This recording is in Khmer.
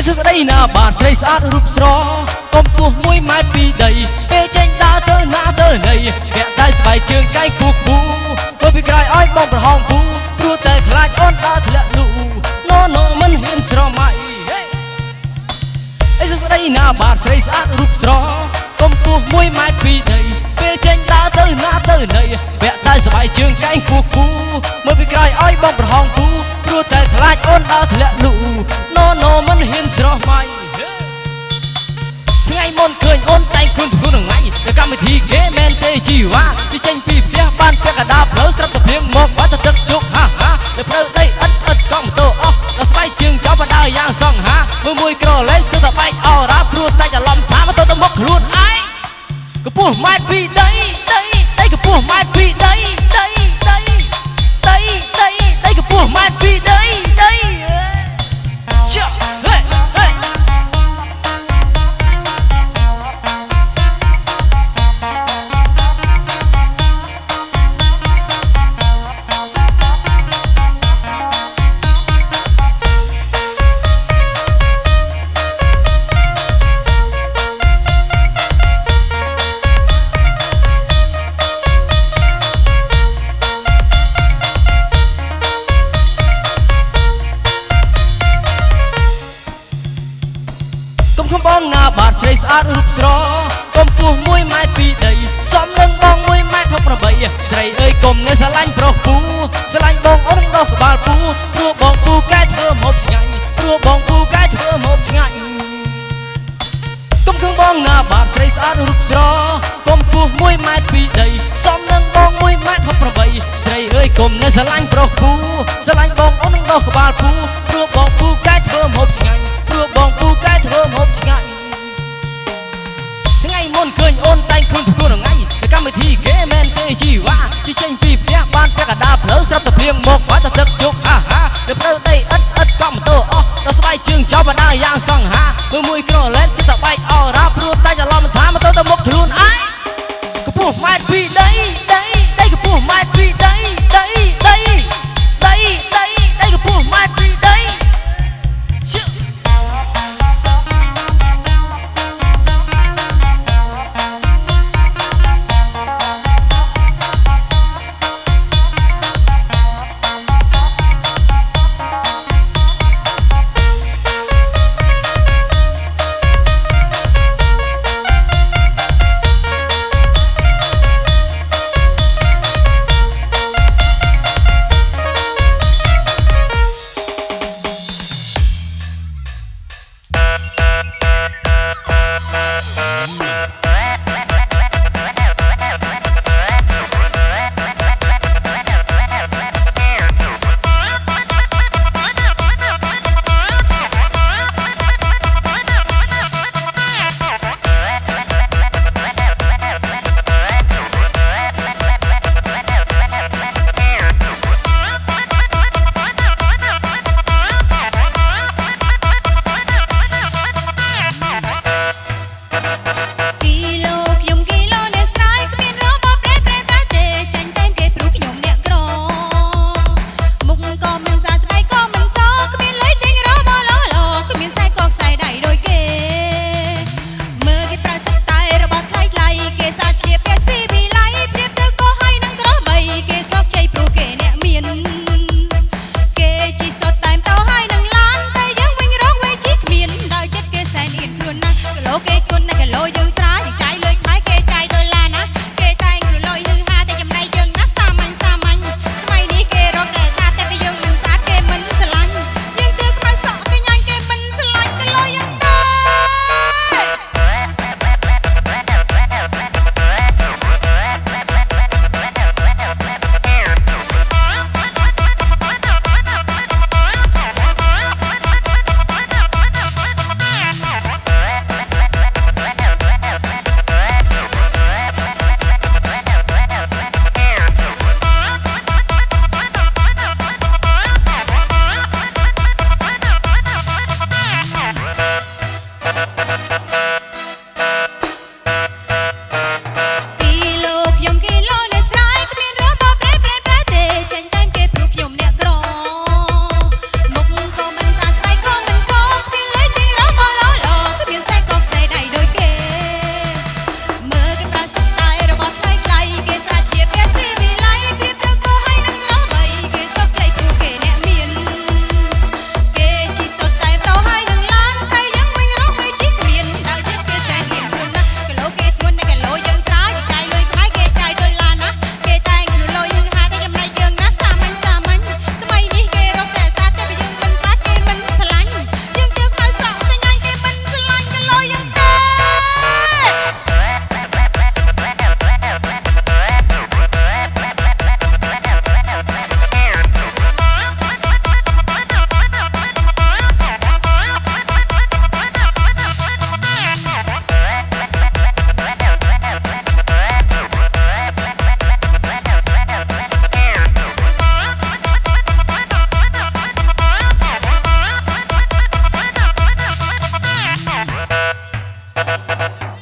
ហើយសួស្ដីណាបាទស្រីស្អាតរូបស្រកម្ពស់1ម៉ែត្រពីដីពេលចេញដើរទៅណាទៅណីពាក់ដៃស្បែកជើងកែងពូគូមើលពីក្រោយឲ្យបងប្រហោងពូព្រោះតែខ្លាចអូនដើរធ្លាក់លូណូណូមិនហ៊ានស្រមៃហេអីសួស្ដីណាបាទស្រីស្អាតរូបស្រកម្ពស់1ម៉ែត្រពីដីពេលចេញដើរទៅណាទៅណីពាក់ដៃស្បែកជើងកែងពូគូមើលពីក្រោយឲ្យបងប្រហោងពូព្រោះតែខ្លាចអូនដើរធ្លាក់លូ អូនតែងខ្លួនខ្លួនថ្ងៃទៅកម្មវិធីគេមែនទេជីវ៉ាទីចេញពីផ្ទះបានពាក់កណ្ដាលផ្លូវស្រាប់តែភ្លៀងមកបាត់ទៅទឹកជោគហាហានៅផ្លូវដីអិតស្អិតកង់ម៉ូតូអស់ដល់ស្បែកជើងចោលបដើយ៉ាងសង្ហាមើលមួយក្រឡេសឹកតែបែកអរ៉ាព្រោះតែច្រឡំថាមកទៅទៅមកខ្លួនឯងកម្ពស់ម៉ែត្រពីដី ណាបាទស្រីស្អាតរូបស្រកម្ពស់1ម៉ែត្រពីដីសមនឹងបង1ម៉ែត្រ68ស្រីអើយកុំនៅស្រឡាញ់ប្រុសពូស្រឡាញ់បងអូនដោះក្បាលពូព្រោះបងពូកែធ្វើម្ហូបឆ្ងាញ់ព្រោះបងពូកែធ្វើម្ហូបឆ្ងាញ់កុំខំបងណាបាទស្រីស្អាតរូបស្រកម្ពស់1ម៉ែត្រពីដីសមនឹងបង1ម៉ែត្រ68ស្រីអើយកុំនៅស្រឡាញ់ប្រុសពូស្រឡាញ់បងអូនដោះក្បាលពូ ព្រៀងមកបាត់ទៅទឹកជោគអាហាទៅទៅដីឥតស្អិតកំតោអស់ដល់ស្បែកជើងចោលបណ្ដាយ៉ាងសង្ហាមើលមួយក្រឡេតសិតតែបែកអស់